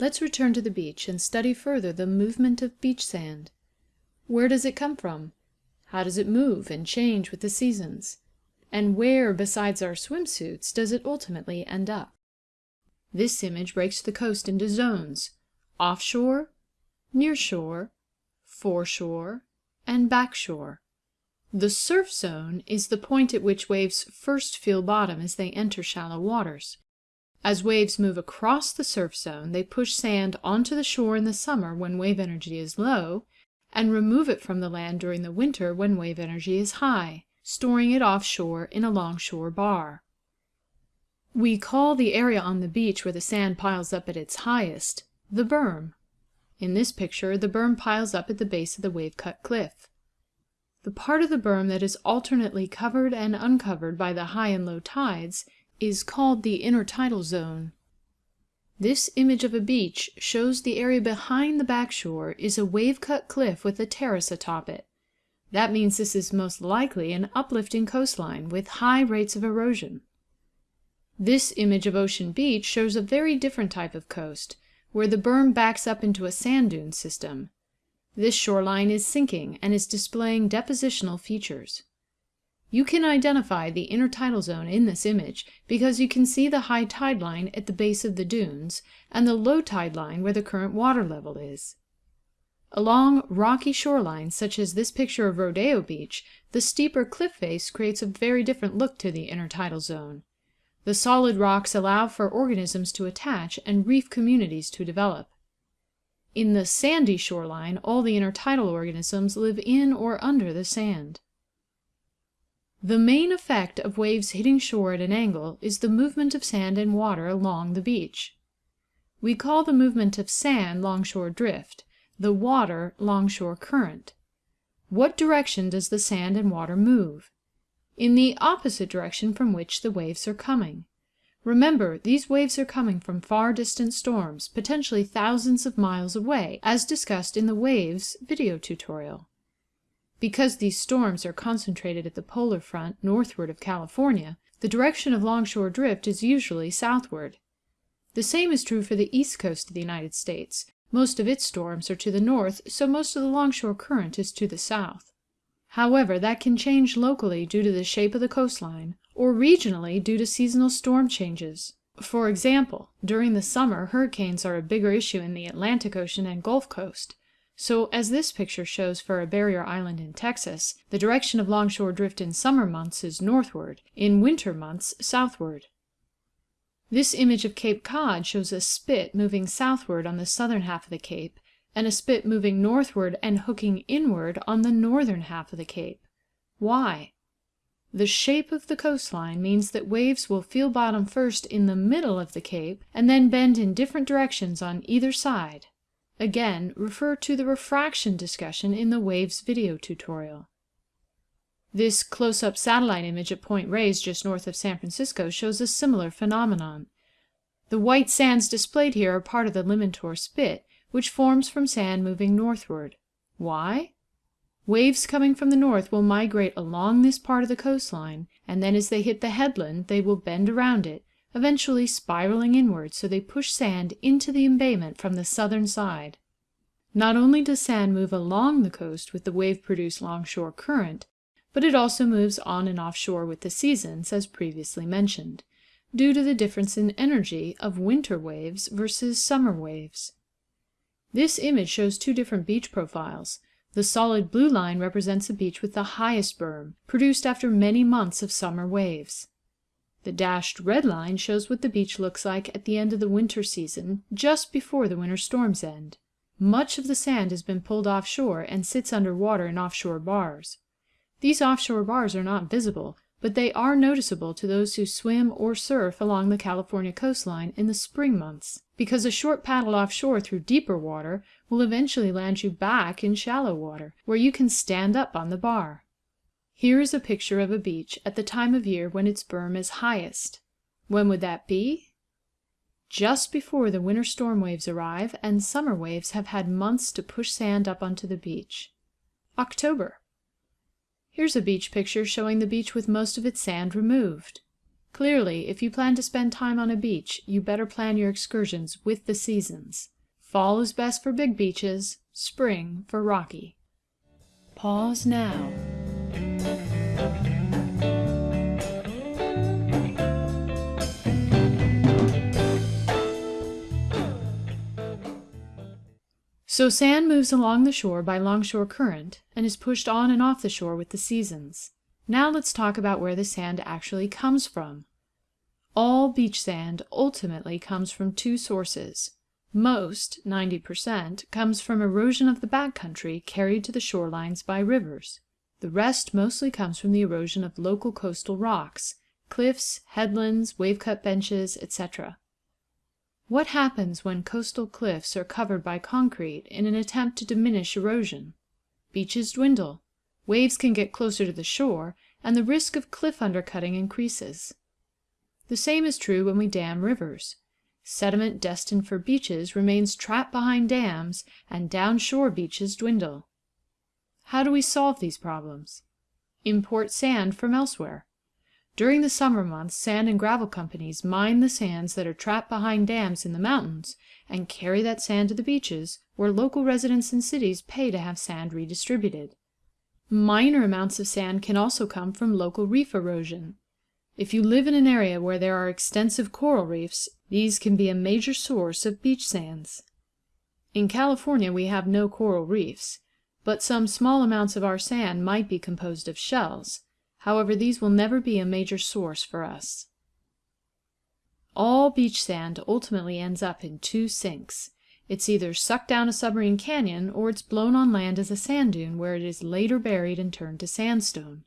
Let's return to the beach and study further the movement of beach sand. Where does it come from? How does it move and change with the seasons? And where, besides our swimsuits, does it ultimately end up? This image breaks the coast into zones offshore, near shore, foreshore, and backshore. The surf zone is the point at which waves first feel bottom as they enter shallow waters. As waves move across the surf zone, they push sand onto the shore in the summer when wave energy is low, and remove it from the land during the winter when wave energy is high, storing it offshore in a longshore bar. We call the area on the beach where the sand piles up at its highest the berm. In this picture, the berm piles up at the base of the wave-cut cliff. The part of the berm that is alternately covered and uncovered by the high and low tides is called the intertidal zone. This image of a beach shows the area behind the backshore is a wave-cut cliff with a terrace atop it. That means this is most likely an uplifting coastline with high rates of erosion. This image of Ocean Beach shows a very different type of coast, where the berm backs up into a sand dune system. This shoreline is sinking and is displaying depositional features. You can identify the intertidal zone in this image because you can see the high tide line at the base of the dunes and the low tide line where the current water level is. Along rocky shorelines such as this picture of Rodeo Beach, the steeper cliff face creates a very different look to the intertidal zone. The solid rocks allow for organisms to attach and reef communities to develop. In the sandy shoreline, all the intertidal organisms live in or under the sand. The main effect of waves hitting shore at an angle is the movement of sand and water along the beach. We call the movement of sand longshore drift, the water longshore current. What direction does the sand and water move? in the opposite direction from which the waves are coming. Remember, these waves are coming from far distant storms, potentially thousands of miles away, as discussed in the Waves video tutorial. Because these storms are concentrated at the polar front northward of California, the direction of longshore drift is usually southward. The same is true for the east coast of the United States. Most of its storms are to the north, so most of the longshore current is to the south. However, that can change locally due to the shape of the coastline, or regionally due to seasonal storm changes. For example, during the summer hurricanes are a bigger issue in the Atlantic Ocean and Gulf Coast, so as this picture shows for a barrier island in Texas, the direction of longshore drift in summer months is northward, in winter months southward. This image of Cape Cod shows a spit moving southward on the southern half of the cape and a spit moving northward and hooking inward on the northern half of the cape. Why? The shape of the coastline means that waves will feel bottom first in the middle of the cape and then bend in different directions on either side. Again, refer to the refraction discussion in the Waves video tutorial. This close-up satellite image at Point Reyes just north of San Francisco shows a similar phenomenon. The white sands displayed here are part of the Limantour Spit, which forms from sand moving northward. Why? Waves coming from the north will migrate along this part of the coastline, and then as they hit the headland they will bend around it, eventually spiraling inward so they push sand into the embayment from the southern side. Not only does sand move along the coast with the wave-produced longshore current, but it also moves on and offshore with the seasons, as previously mentioned, due to the difference in energy of winter waves versus summer waves. This image shows two different beach profiles. The solid blue line represents a beach with the highest berm, produced after many months of summer waves. The dashed red line shows what the beach looks like at the end of the winter season, just before the winter storms end. Much of the sand has been pulled offshore and sits under water in offshore bars. These offshore bars are not visible, but they are noticeable to those who swim or surf along the California coastline in the spring months, because a short paddle offshore through deeper water will eventually land you back in shallow water, where you can stand up on the bar. Here is a picture of a beach at the time of year when its berm is highest. When would that be? Just before the winter storm waves arrive and summer waves have had months to push sand up onto the beach. October. Here's a beach picture showing the beach with most of its sand removed. Clearly, if you plan to spend time on a beach, you better plan your excursions with the seasons. Fall is best for big beaches, spring for rocky. Pause now. So sand moves along the shore by longshore current and is pushed on and off the shore with the seasons. Now let's talk about where the sand actually comes from. All beach sand ultimately comes from two sources. Most, 90%, comes from erosion of the backcountry carried to the shorelines by rivers. The rest mostly comes from the erosion of local coastal rocks, cliffs, headlands, wave-cut benches, etc. What happens when coastal cliffs are covered by concrete in an attempt to diminish erosion? Beaches dwindle, waves can get closer to the shore, and the risk of cliff undercutting increases. The same is true when we dam rivers. Sediment destined for beaches remains trapped behind dams, and downshore beaches dwindle. How do we solve these problems? Import sand from elsewhere. During the summer months sand and gravel companies mine the sands that are trapped behind dams in the mountains and carry that sand to the beaches, where local residents and cities pay to have sand redistributed. Minor amounts of sand can also come from local reef erosion. If you live in an area where there are extensive coral reefs, these can be a major source of beach sands. In California we have no coral reefs, but some small amounts of our sand might be composed of shells. However, these will never be a major source for us. All beach sand ultimately ends up in two sinks. It's either sucked down a submarine canyon or it's blown on land as a sand dune where it is later buried and turned to sandstone.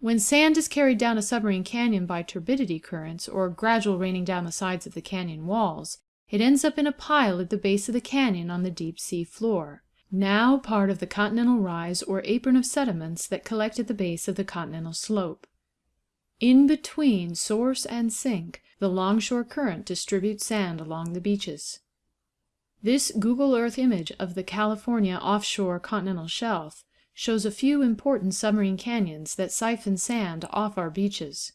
When sand is carried down a submarine canyon by turbidity currents or gradual raining down the sides of the canyon walls, it ends up in a pile at the base of the canyon on the deep sea floor now part of the continental rise or apron of sediments that collect at the base of the continental slope. In between source and sink, the longshore current distributes sand along the beaches. This Google Earth image of the California offshore continental shelf shows a few important submarine canyons that siphon sand off our beaches.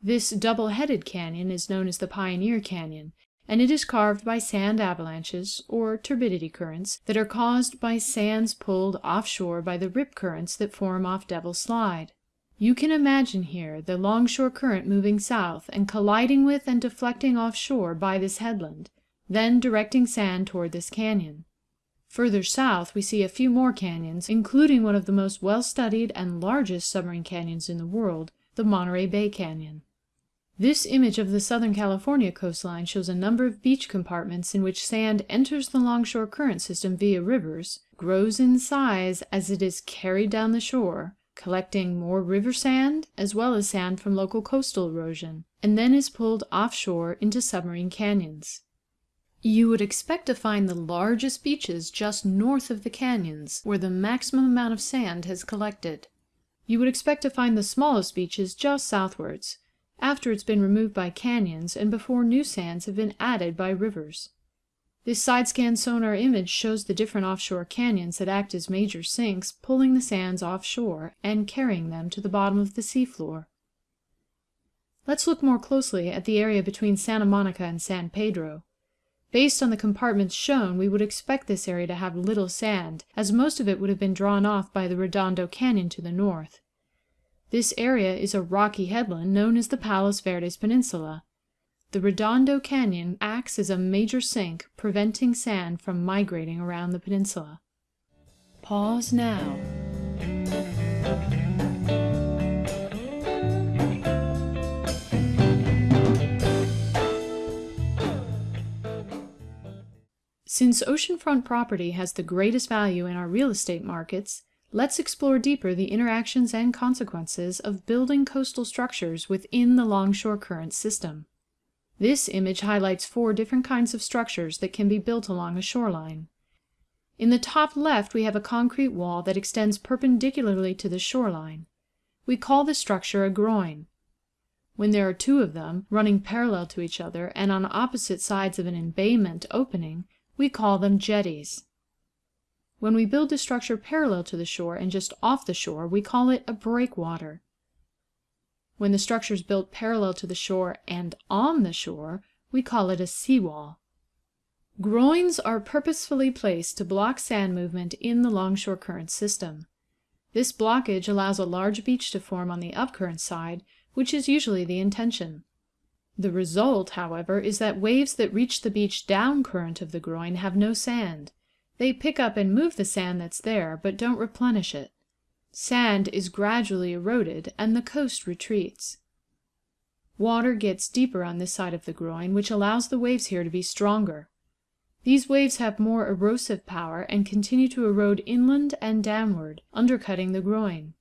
This double-headed canyon is known as the Pioneer Canyon and it is carved by sand avalanches, or turbidity currents, that are caused by sands pulled offshore by the rip currents that form off Devil's Slide. You can imagine here the longshore current moving south and colliding with and deflecting offshore by this headland, then directing sand toward this canyon. Further south we see a few more canyons, including one of the most well-studied and largest submarine canyons in the world, the Monterey Bay Canyon. This image of the Southern California coastline shows a number of beach compartments in which sand enters the longshore current system via rivers, grows in size as it is carried down the shore, collecting more river sand as well as sand from local coastal erosion, and then is pulled offshore into submarine canyons. You would expect to find the largest beaches just north of the canyons, where the maximum amount of sand has collected. You would expect to find the smallest beaches just southwards, after it's been removed by canyons and before new sands have been added by rivers. This side-scan sonar image shows the different offshore canyons that act as major sinks, pulling the sands offshore and carrying them to the bottom of the seafloor. Let's look more closely at the area between Santa Monica and San Pedro. Based on the compartments shown, we would expect this area to have little sand, as most of it would have been drawn off by the Redondo Canyon to the north. This area is a rocky headland known as the Palos Verdes Peninsula. The Redondo Canyon acts as a major sink, preventing sand from migrating around the peninsula. Pause now. Since oceanfront property has the greatest value in our real estate markets, Let's explore deeper the interactions and consequences of building coastal structures within the longshore current system. This image highlights four different kinds of structures that can be built along a shoreline. In the top left, we have a concrete wall that extends perpendicularly to the shoreline. We call this structure a groin. When there are two of them, running parallel to each other and on opposite sides of an embayment opening, we call them jetties. When we build a structure parallel to the shore and just off the shore, we call it a breakwater. When the structure is built parallel to the shore and on the shore, we call it a seawall. Groins are purposefully placed to block sand movement in the longshore current system. This blockage allows a large beach to form on the upcurrent side, which is usually the intention. The result, however, is that waves that reach the beach down current of the groin have no sand. They pick up and move the sand that's there, but don't replenish it. Sand is gradually eroded, and the coast retreats. Water gets deeper on this side of the groin, which allows the waves here to be stronger. These waves have more erosive power and continue to erode inland and downward, undercutting the groin.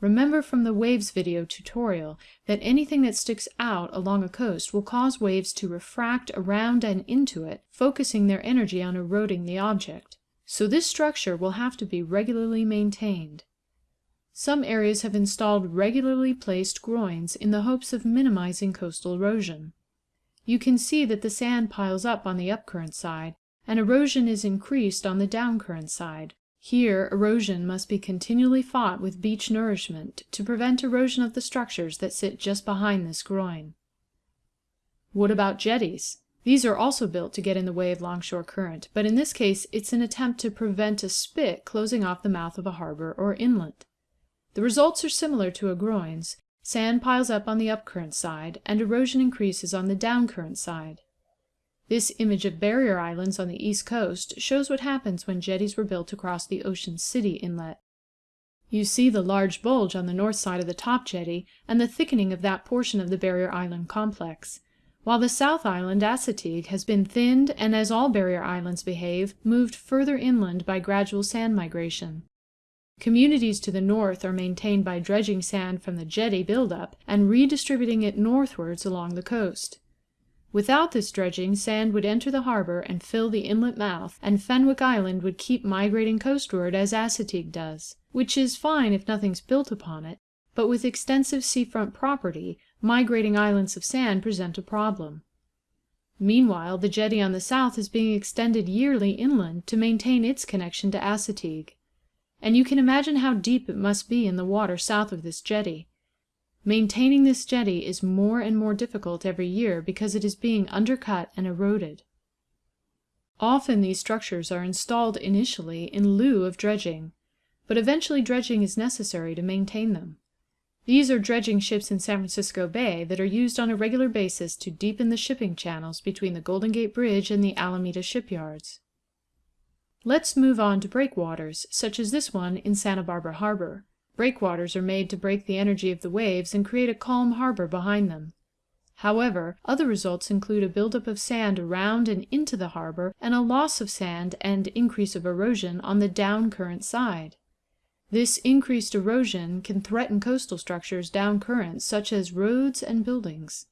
Remember from the waves video tutorial that anything that sticks out along a coast will cause waves to refract around and into it, focusing their energy on eroding the object. So this structure will have to be regularly maintained. Some areas have installed regularly placed groins in the hopes of minimizing coastal erosion. You can see that the sand piles up on the upcurrent side, and erosion is increased on the downcurrent side. Here erosion must be continually fought with beach nourishment to prevent erosion of the structures that sit just behind this groin. What about jetties? These are also built to get in the way of longshore current, but in this case it's an attempt to prevent a spit closing off the mouth of a harbor or inlet. The results are similar to a groin's. Sand piles up on the upcurrent side, and erosion increases on the downcurrent side. This image of barrier islands on the east coast shows what happens when jetties were built across the Ocean City Inlet. You see the large bulge on the north side of the top jetty and the thickening of that portion of the barrier island complex, while the south island, Assateague, has been thinned and, as all barrier islands behave, moved further inland by gradual sand migration. Communities to the north are maintained by dredging sand from the jetty buildup and redistributing it northwards along the coast. Without this dredging, sand would enter the harbor and fill the inlet mouth, and Fenwick Island would keep migrating coastward as Assateague does, which is fine if nothing's built upon it, but with extensive seafront property, migrating islands of sand present a problem. Meanwhile, the jetty on the south is being extended yearly inland to maintain its connection to Assateague and you can imagine how deep it must be in the water south of this jetty. Maintaining this jetty is more and more difficult every year because it is being undercut and eroded. Often these structures are installed initially in lieu of dredging, but eventually dredging is necessary to maintain them. These are dredging ships in San Francisco Bay that are used on a regular basis to deepen the shipping channels between the Golden Gate Bridge and the Alameda shipyards. Let's move on to breakwaters, such as this one in Santa Barbara Harbor. Breakwaters are made to break the energy of the waves and create a calm harbor behind them. However, other results include a buildup of sand around and into the harbor and a loss of sand and increase of erosion on the down current side. This increased erosion can threaten coastal structures down current, such as roads and buildings.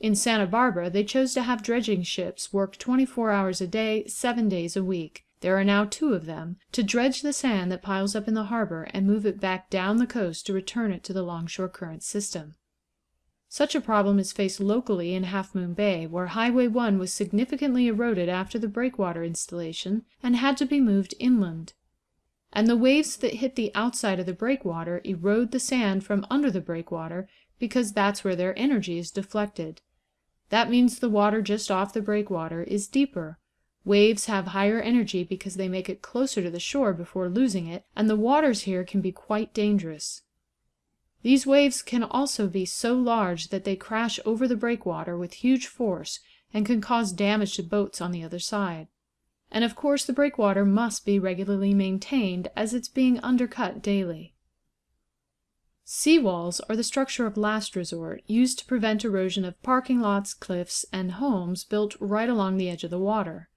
In Santa Barbara, they chose to have dredging ships work 24 hours a day, seven days a week there are now two of them, to dredge the sand that piles up in the harbor and move it back down the coast to return it to the longshore current system. Such a problem is faced locally in Half Moon Bay, where Highway 1 was significantly eroded after the breakwater installation and had to be moved inland. And the waves that hit the outside of the breakwater erode the sand from under the breakwater because that's where their energy is deflected. That means the water just off the breakwater is deeper, Waves have higher energy because they make it closer to the shore before losing it, and the waters here can be quite dangerous. These waves can also be so large that they crash over the breakwater with huge force and can cause damage to boats on the other side. And of course the breakwater must be regularly maintained as it's being undercut daily. Seawalls are the structure of last resort, used to prevent erosion of parking lots, cliffs, and homes built right along the edge of the water.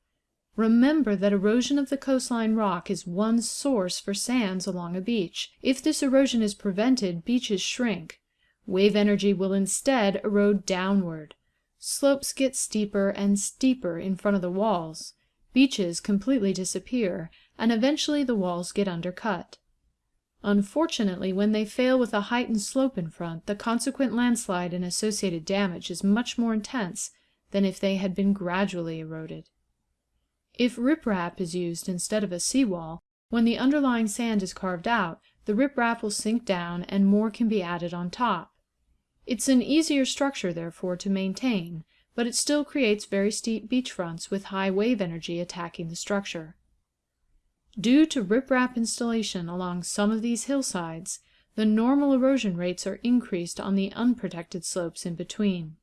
Remember that erosion of the coastline rock is one source for sands along a beach. If this erosion is prevented, beaches shrink. Wave energy will instead erode downward. Slopes get steeper and steeper in front of the walls. Beaches completely disappear, and eventually the walls get undercut. Unfortunately, when they fail with a heightened slope in front, the consequent landslide and associated damage is much more intense than if they had been gradually eroded. If riprap is used instead of a seawall, when the underlying sand is carved out, the riprap will sink down and more can be added on top. It's an easier structure, therefore, to maintain, but it still creates very steep beach fronts with high wave energy attacking the structure. Due to riprap installation along some of these hillsides, the normal erosion rates are increased on the unprotected slopes in between.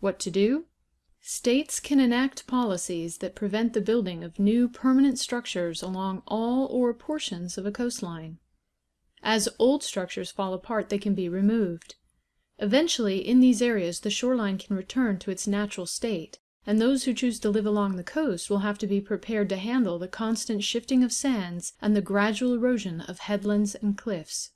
What to do? States can enact policies that prevent the building of new permanent structures along all or portions of a coastline. As old structures fall apart, they can be removed. Eventually, in these areas, the shoreline can return to its natural state, and those who choose to live along the coast will have to be prepared to handle the constant shifting of sands and the gradual erosion of headlands and cliffs.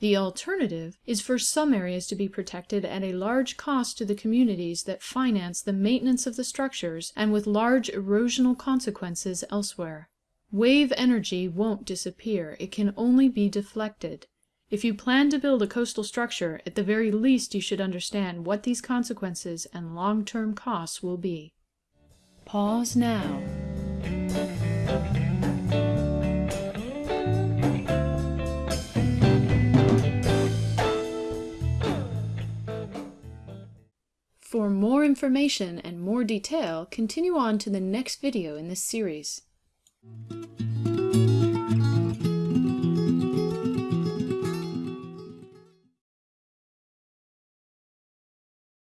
The alternative is for some areas to be protected at a large cost to the communities that finance the maintenance of the structures and with large erosional consequences elsewhere. Wave energy won't disappear, it can only be deflected. If you plan to build a coastal structure, at the very least you should understand what these consequences and long-term costs will be. Pause now. For more information and more detail, continue on to the next video in this series.